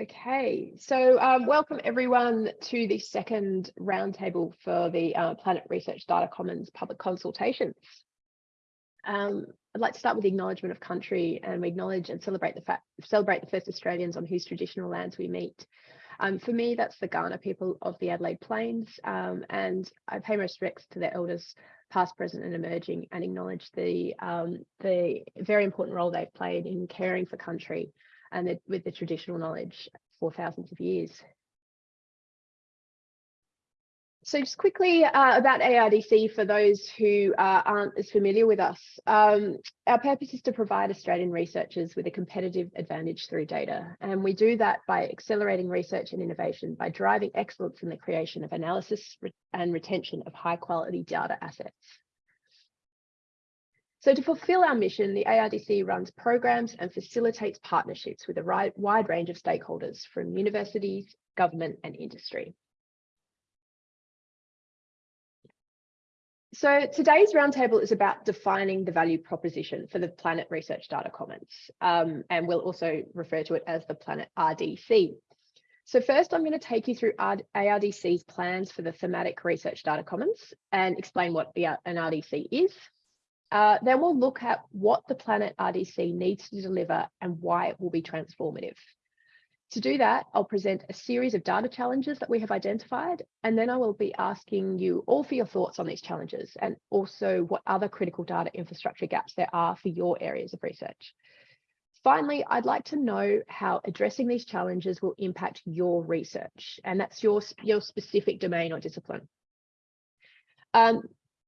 Okay, so um, welcome everyone to the second roundtable for the uh, Planet Research Data Commons public consultations. Um, I'd like to start with the acknowledgement of country and we acknowledge and celebrate the fact celebrate the first Australians on whose traditional lands we meet. Um, for me, that's the Kaurna people of the Adelaide Plains, um, and I pay my respects to their elders, past, present, and emerging, and acknowledge the um, the very important role they've played in caring for country and the, with the traditional knowledge for thousands of years. So just quickly uh, about ARDC for those who uh, aren't as familiar with us. Um, our purpose is to provide Australian researchers with a competitive advantage through data. And we do that by accelerating research and innovation by driving excellence in the creation of analysis and retention of high quality data assets. So to fulfill our mission, the ARDC runs programs and facilitates partnerships with a wide range of stakeholders from universities, government and industry. So today's roundtable is about defining the value proposition for the Planet Research Data Commons, um, and we'll also refer to it as the Planet RDC. So first, I'm going to take you through ARDC's plans for the Thematic Research Data Commons and explain what an RDC is. Uh, then we'll look at what the Planet RDC needs to deliver and why it will be transformative. To do that, I'll present a series of data challenges that we have identified, and then I will be asking you all for your thoughts on these challenges and also what other critical data infrastructure gaps there are for your areas of research. Finally, I'd like to know how addressing these challenges will impact your research, and that's your, your specific domain or discipline. Um,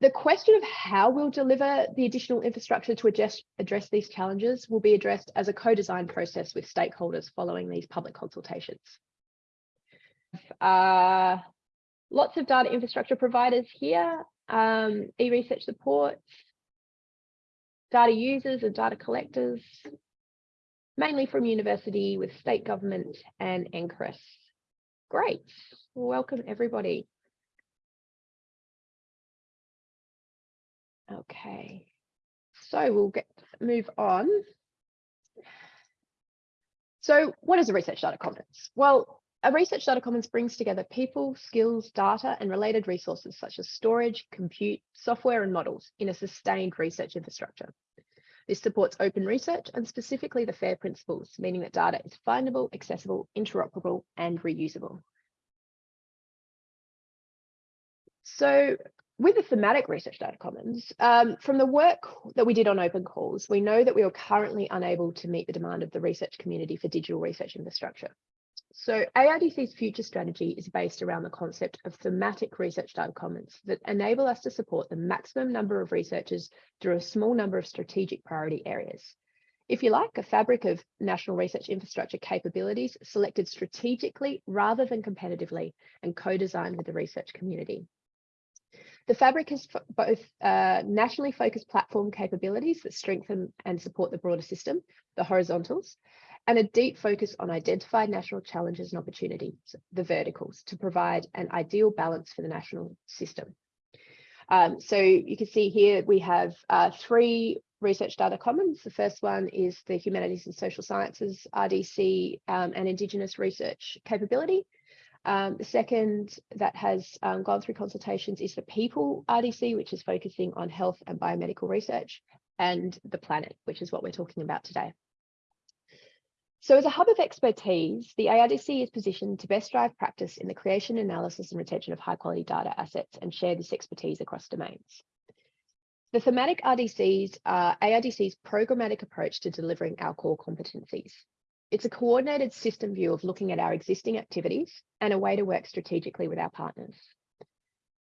the question of how we'll deliver the additional infrastructure to address, address these challenges will be addressed as a co-design process with stakeholders following these public consultations. Uh, lots of data infrastructure providers here, um, e-research support, data users and data collectors, mainly from university with state government and NCRIS. Great, welcome everybody. Okay, so we'll get move on. So what is a research data commons? Well, a research data commons brings together people, skills, data, and related resources such as storage, compute, software, and models in a sustained research infrastructure. This supports open research and specifically the FAIR principles, meaning that data is findable, accessible, interoperable, and reusable. So with the thematic research data commons, um, from the work that we did on open calls, we know that we are currently unable to meet the demand of the research community for digital research infrastructure. So ARDC's future strategy is based around the concept of thematic research data commons that enable us to support the maximum number of researchers through a small number of strategic priority areas. If you like, a fabric of national research infrastructure capabilities selected strategically rather than competitively and co-designed with the research community. The Fabric has both uh, nationally focused platform capabilities that strengthen and support the broader system, the horizontals, and a deep focus on identified national challenges and opportunities, the verticals, to provide an ideal balance for the national system. Um, so you can see here we have uh, three research data commons. The first one is the Humanities and Social Sciences RDC um, and Indigenous research capability. Um, the second that has um, gone through consultations is the People RDC, which is focusing on health and biomedical research, and the planet, which is what we're talking about today. So as a hub of expertise, the ARDC is positioned to best drive practice in the creation, analysis and retention of high quality data assets and share this expertise across domains. The thematic RDCs are ARDC's programmatic approach to delivering our core competencies. It's a coordinated system view of looking at our existing activities and a way to work strategically with our partners.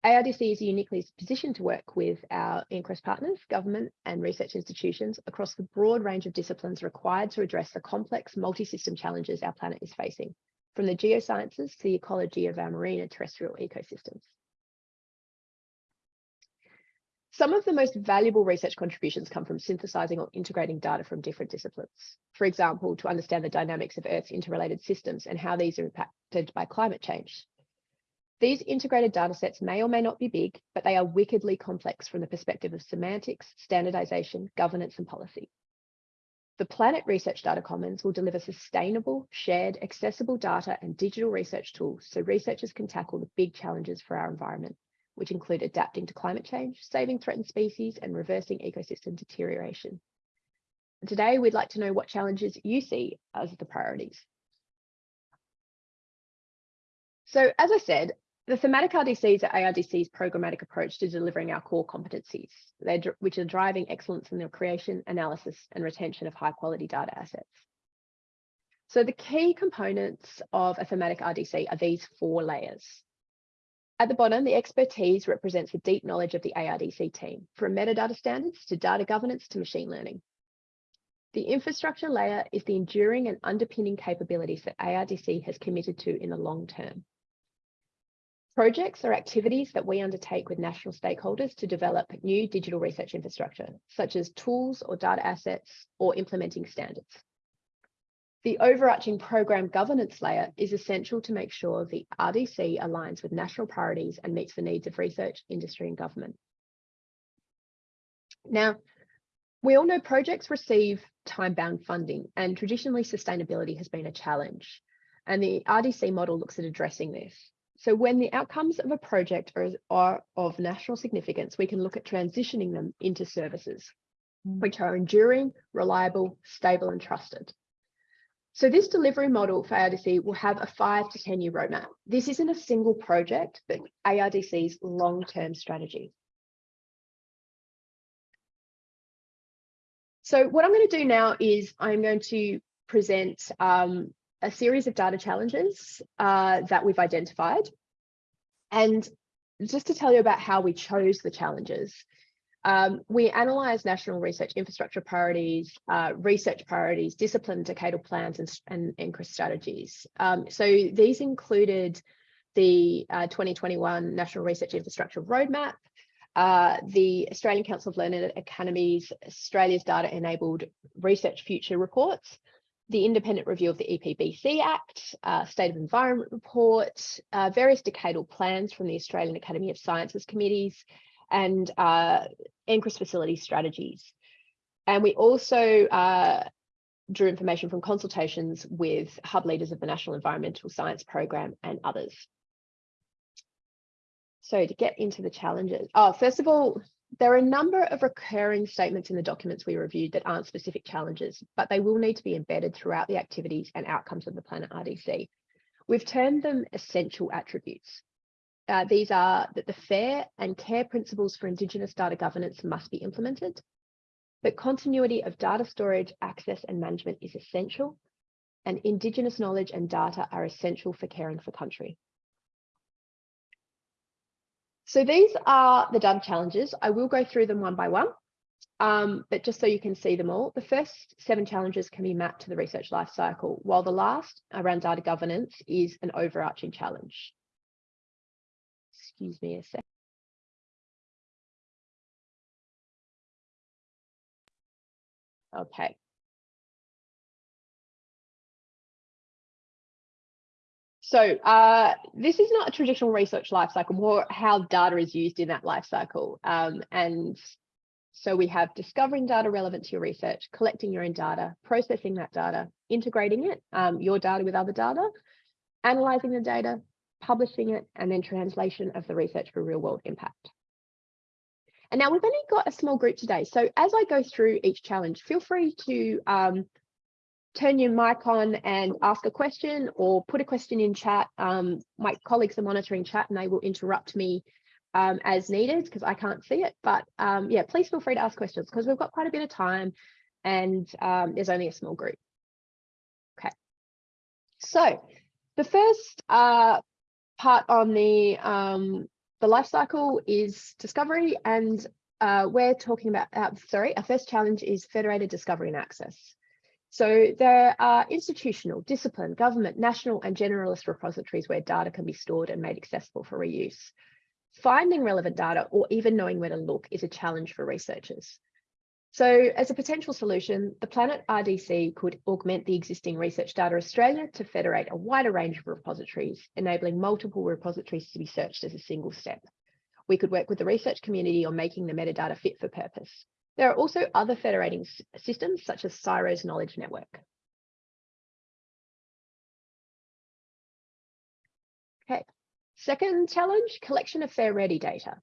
ARDC is uniquely positioned to work with our NCRIS partners, government and research institutions across the broad range of disciplines required to address the complex multi-system challenges our planet is facing, from the geosciences to the ecology of our marine and terrestrial ecosystems. Some of the most valuable research contributions come from synthesizing or integrating data from different disciplines. For example, to understand the dynamics of Earth's interrelated systems and how these are impacted by climate change. These integrated data sets may or may not be big, but they are wickedly complex from the perspective of semantics, standardization, governance, and policy. The Planet Research Data Commons will deliver sustainable, shared, accessible data and digital research tools so researchers can tackle the big challenges for our environment, which include adapting to climate change, saving threatened species, and reversing ecosystem deterioration. Today, we'd like to know what challenges you see as the priorities. So as I said, the thematic RDCs are ARDC's programmatic approach to delivering our core competencies, which are driving excellence in the creation, analysis, and retention of high quality data assets. So the key components of a thematic RDC are these four layers. At the bottom, the expertise represents the deep knowledge of the ARDC team, from metadata standards to data governance to machine learning. The infrastructure layer is the enduring and underpinning capabilities that ARDC has committed to in the long term. Projects are activities that we undertake with national stakeholders to develop new digital research infrastructure, such as tools or data assets or implementing standards. The overarching program governance layer is essential to make sure the RDC aligns with national priorities and meets the needs of research, industry and government. Now, we all know projects receive time-bound funding and traditionally sustainability has been a challenge. And the RDC model looks at addressing this. So when the outcomes of a project are, are of national significance, we can look at transitioning them into services, mm. which are enduring, reliable, stable, and trusted. So this delivery model for ARDC will have a five to 10 year roadmap. This isn't a single project, but ARDC's long-term strategy. So what I'm going to do now is I'm going to present um, a series of data challenges uh, that we've identified. And just to tell you about how we chose the challenges, um, we analysed national research infrastructure priorities, uh, research priorities, discipline decadal plans and, and strategies. Um, so these included the uh, 2021 National Research Infrastructure Roadmap, uh, the Australian Council of Learned Academies, Australia's Data Enabled Research Future Reports, the independent review of the EPBC Act, uh, State of Environment Report, uh, various decadal plans from the Australian Academy of Sciences committees, and uh, facility strategies. And we also uh, drew information from consultations with hub leaders of the National Environmental Science Program and others. So to get into the challenges, oh, first of all, there are a number of recurring statements in the documents we reviewed that aren't specific challenges, but they will need to be embedded throughout the activities and outcomes of the Planet RDC. We've termed them essential attributes. Uh, these are that the fair and care principles for Indigenous data governance must be implemented, that continuity of data storage, access and management is essential, and Indigenous knowledge and data are essential for caring for country. So these are the data challenges. I will go through them one by one, um, but just so you can see them all, the first seven challenges can be mapped to the research lifecycle, while the last around data governance is an overarching challenge. Excuse me a sec. Okay, So uh, this is not a traditional research lifecycle, more how data is used in that lifecycle. Um, and so we have discovering data relevant to your research, collecting your own data, processing that data, integrating it, um, your data with other data, analyzing the data, publishing it, and then translation of the research for real world impact. And now we've only got a small group today. So as I go through each challenge, feel free to um, turn your mic on and ask a question or put a question in chat. Um, my colleagues are monitoring chat and they will interrupt me um, as needed because I can't see it. But um, yeah, please feel free to ask questions because we've got quite a bit of time and um, there's only a small group. Okay, so the first uh, part on the um, the life cycle is discovery and uh, we're talking about, uh, sorry, our first challenge is federated discovery and access. So there are institutional, discipline, government, national and generalist repositories where data can be stored and made accessible for reuse. Finding relevant data or even knowing where to look is a challenge for researchers. So as a potential solution, the Planet RDC could augment the existing Research Data Australia to federate a wider range of repositories, enabling multiple repositories to be searched as a single step. We could work with the research community on making the metadata fit for purpose. There are also other federating systems such as CSIRO's Knowledge Network. Okay, second challenge, collection of fair ready data.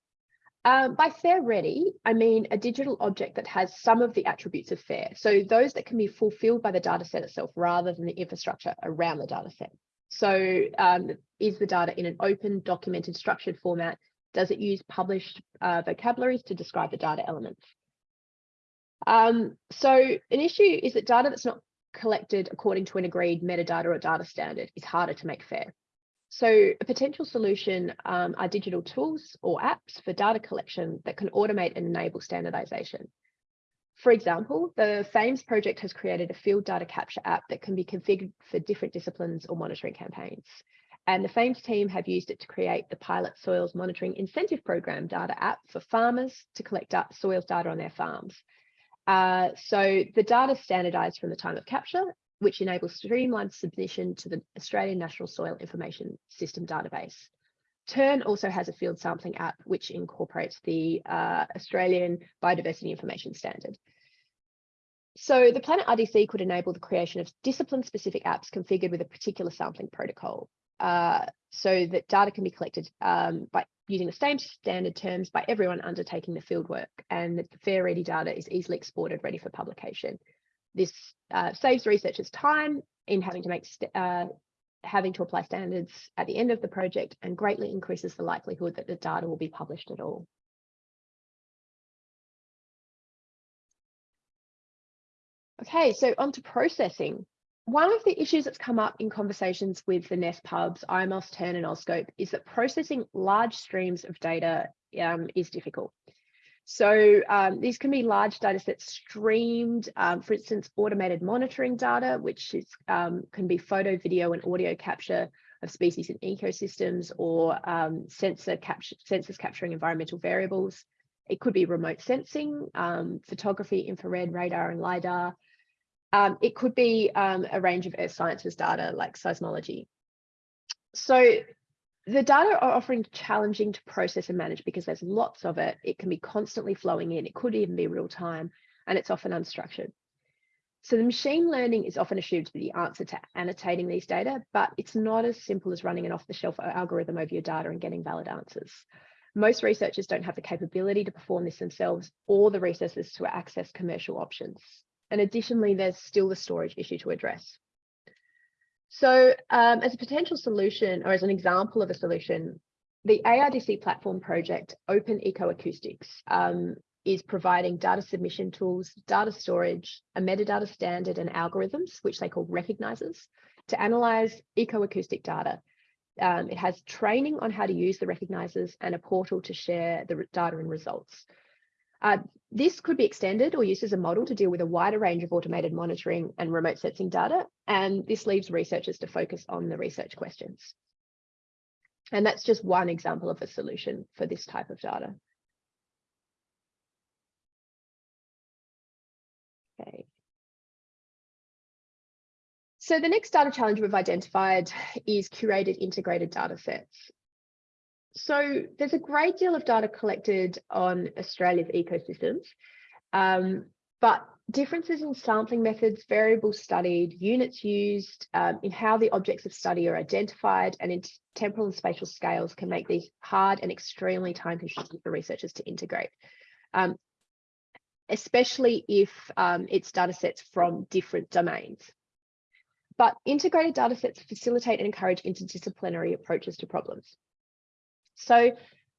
Um, by fair ready, I mean a digital object that has some of the attributes of fair. So those that can be fulfilled by the data set itself rather than the infrastructure around the data set. So um, is the data in an open, documented, structured format? Does it use published uh, vocabularies to describe the data elements? Um, so an issue is that data that's not collected according to an agreed metadata or data standard is harder to make fair. So a potential solution um, are digital tools or apps for data collection that can automate and enable standardization. For example, the FAIMS project has created a field data capture app that can be configured for different disciplines or monitoring campaigns. And the FAIMS team have used it to create the pilot soils monitoring incentive program data app for farmers to collect soils data on their farms. Uh, so the data is standardized from the time of capture which enables streamlined submission to the Australian National Soil Information System database. TERN also has a field sampling app which incorporates the uh, Australian Biodiversity Information Standard. So the Planet RDC could enable the creation of discipline-specific apps configured with a particular sampling protocol, uh, so that data can be collected um, by using the same standard terms by everyone undertaking the fieldwork, and the fair ready data is easily exported ready for publication. This uh, saves researchers time in having to make uh, having to apply standards at the end of the project and greatly increases the likelihood that the data will be published at all. Okay, so on to processing. One of the issues that's come up in conversations with the NESP hubs, IMOS, TERN and AuScope is that processing large streams of data um, is difficult. So um, these can be large data sets streamed, um, for instance, automated monitoring data, which is, um, can be photo, video and audio capture of species and ecosystems or um, sensor capture, sensors capturing environmental variables. It could be remote sensing, um, photography, infrared, radar and LiDAR. Um, it could be a range of earth sciences data like seismology. So the data are often challenging to process and manage because there's lots of it. It can be constantly flowing in. It could even be real time, and it's often unstructured. So the machine learning is often assumed to be the answer to annotating these data, but it's not as simple as running an off-the-shelf algorithm over your data and getting valid answers. Most researchers don't have the capability to perform this themselves or the resources to access commercial options. And additionally, there's still the storage issue to address. So um, as a potential solution or as an example of a solution, the ARDC platform project Open Ecoacoustics um, is providing data submission tools, data storage, a metadata standard and algorithms, which they call recognizers, to analyze ecoacoustic data. Um, it has training on how to use the recognizers and a portal to share the data and results. Uh, this could be extended or used as a model to deal with a wider range of automated monitoring and remote sensing data, and this leaves researchers to focus on the research questions. And that's just one example of a solution for this type of data. Okay. So the next data challenge we've identified is curated integrated data sets. So there's a great deal of data collected on Australia's ecosystems, um, but differences in sampling methods, variables studied, units used, um, in how the objects of study are identified, and in temporal and spatial scales can make these hard and extremely time consuming for researchers to integrate. Um, especially if um, it's data sets from different domains. But integrated data sets facilitate and encourage interdisciplinary approaches to problems. So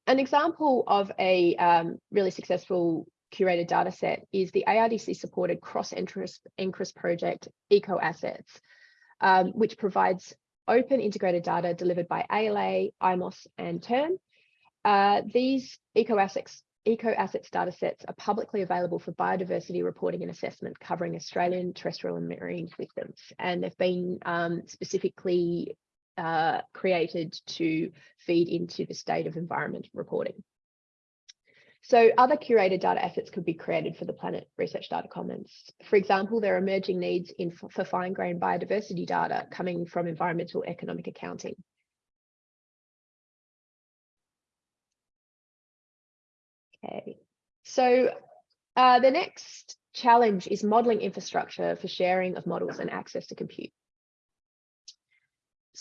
an example of a um, really successful curated data set is the ARDC supported cross-NCRIS project EcoAssets, um, which provides open integrated data delivered by ALA, IMOS and TERN. Uh, these EcoAssets Eco Assets data sets are publicly available for biodiversity reporting and assessment covering Australian terrestrial and marine systems. And they've been um, specifically uh, created to feed into the state of environment reporting. So other curated data assets could be created for the Planet Research Data Commons. For example, there are emerging needs in for fine-grained biodiversity data coming from environmental economic accounting. Okay, so Uh, the next challenge is modeling infrastructure for sharing of models and access to compute.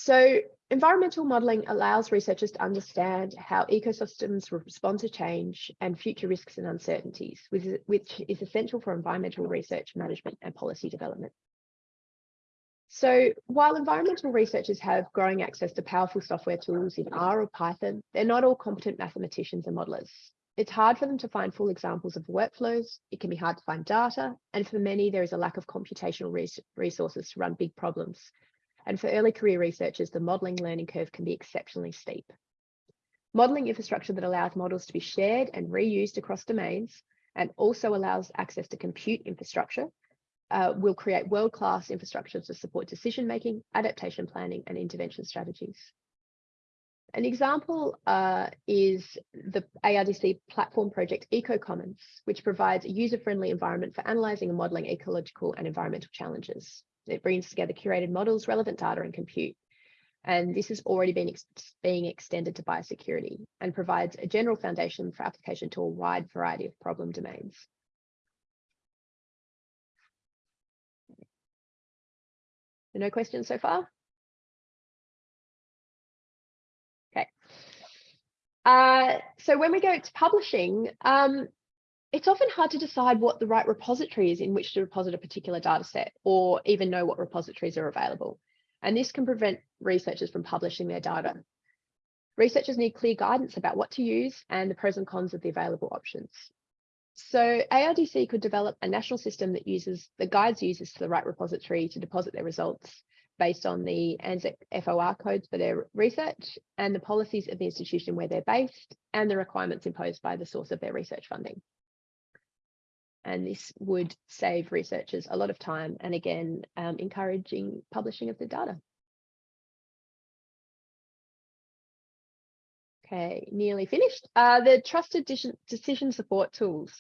So environmental modeling allows researchers to understand how ecosystems respond to change and future risks and uncertainties, which is essential for environmental research, management and policy development. So while environmental researchers have growing access to powerful software tools in R or Python, they're not all competent mathematicians and modelers. It's hard for them to find full examples of workflows. It can be hard to find data. And for many, there is a lack of computational res resources to run big problems. And for early career researchers, the modeling learning curve can be exceptionally steep. Modeling infrastructure that allows models to be shared and reused across domains and also allows access to compute infrastructure uh, will create world-class infrastructure to support decision-making, adaptation planning, and intervention strategies. An example uh, is the ARDC platform project EcoCommons, which provides a user-friendly environment for analysing and modelling ecological and environmental challenges. It brings together curated models, relevant data and compute. And this has already been ex being extended to biosecurity and provides a general foundation for application to a wide variety of problem domains. No questions so far? Uh, so when we go to publishing, um, it's often hard to decide what the right repository is in which to deposit a particular data set or even know what repositories are available. And this can prevent researchers from publishing their data. Researchers need clear guidance about what to use and the pros and cons of the available options. So ARDC could develop a national system that uses that guides users to the right repository to deposit their results based on the ANZSRC FOR codes for their research and the policies of the institution where they're based and the requirements imposed by the source of their research funding. And this would save researchers a lot of time and again, um, encouraging publishing of the data. Okay, nearly finished. Uh, the trusted decision support tools.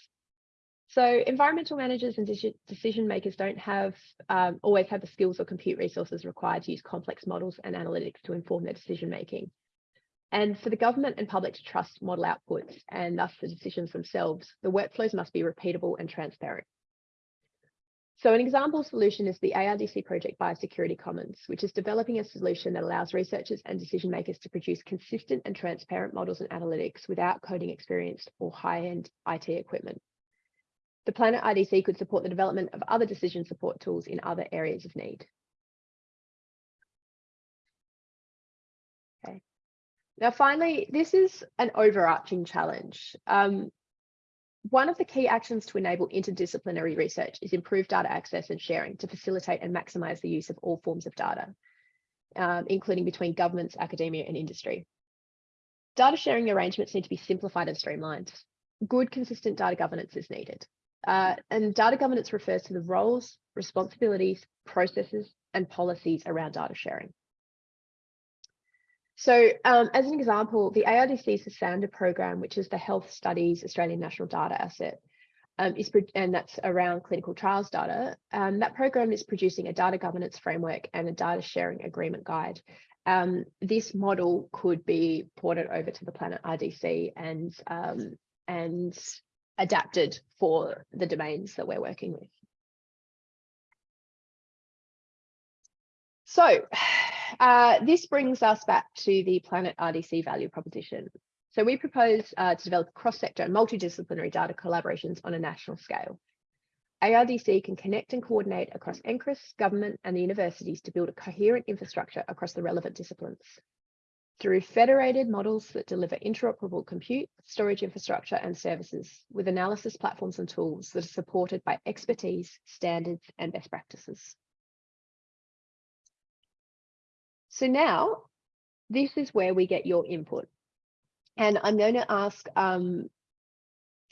So environmental managers and decision makers don't have um, always have the skills or compute resources required to use complex models and analytics to inform their decision making. And for the government and public to trust model outputs and thus the decisions themselves, the workflows must be repeatable and transparent. So an example solution is the ARDC project Biosecurity Commons, which is developing a solution that allows researchers and decision makers to produce consistent and transparent models and analytics without coding experience or high-end IT equipment. The Planet RDC could support the development of other decision support tools in other areas of need. Now, finally, this is an overarching challenge. Um, one of the key actions to enable interdisciplinary research is improved data access and sharing to facilitate and maximize the use of all forms of data, um, including between governments, academia and industry. Data sharing arrangements need to be simplified and streamlined. Good, consistent data governance is needed. Uh, and data governance refers to the roles, responsibilities, processes, and policies around data sharing. So um, as an example, the ARDC HeSANDA program, which is the Health Studies Australian National Data Asset, um, is and that's around clinical trials data. Um, that program is producing a data governance framework and a data sharing agreement guide. Um, this model could be ported over to the Planet RDC and um, and adapted for the domains that we're working with. So uh, this brings us back to the Planet RDC value proposition. So we propose uh, to develop cross-sector and multidisciplinary data collaborations on a national scale. ARDC can connect and coordinate across NCRIS, government and the universities to build a coherent infrastructure across the relevant disciplines through federated models that deliver interoperable compute, storage infrastructure and services with analysis platforms and tools that are supported by expertise, standards and best practices. So now this is where we get your input. And I'm going to ask um,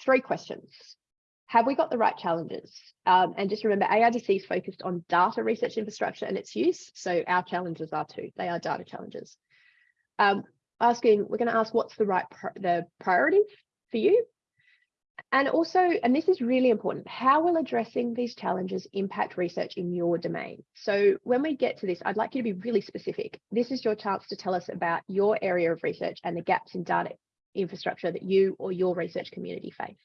three questions. Have we got the right challenges? Um, and just remember, ARDC is focused on data research infrastructure and its use. So our challenges are too, they are data challenges um, asking, we're going to ask what's the right the priorities for you. And also, and this is really important, how will addressing these challenges impact research in your domain? So when we get to this, I'd like you to be really specific. This is your chance to tell us about your area of research and the gaps in data infrastructure that you or your research community face.